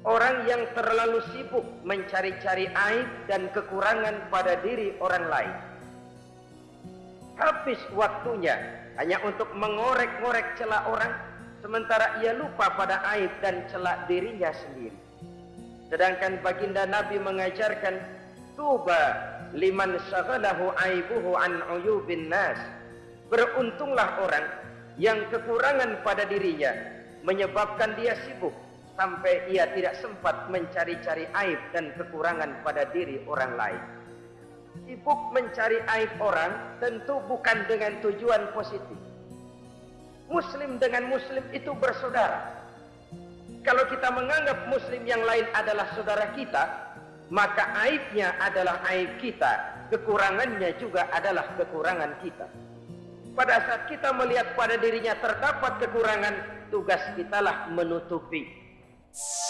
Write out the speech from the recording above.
Orang yang terlalu sibuk mencari-cari aib dan kekurangan pada diri orang lain. Habis waktunya hanya untuk mengorek-ngorek celah orang, sementara ia lupa pada aib dan celah dirinya sendiri. Sedangkan baginda Nabi mengajarkan tuba liman syaghalahu aibuhu an uyubin nas. Beruntunglah orang yang kekurangan pada dirinya menyebabkan dia sibuk sampai ia tidak sempat mencari-cari aib dan kekurangan pada diri orang lain. Sibuk mencari aib orang tentu bukan dengan tujuan positif. Muslim dengan muslim itu bersaudara. Kalau kita menganggap muslim yang lain adalah saudara kita, maka aibnya adalah aib kita, kekurangannya juga adalah kekurangan kita. Pada saat kita melihat pada dirinya terdapat kekurangan, tugas kitalah menutupi. you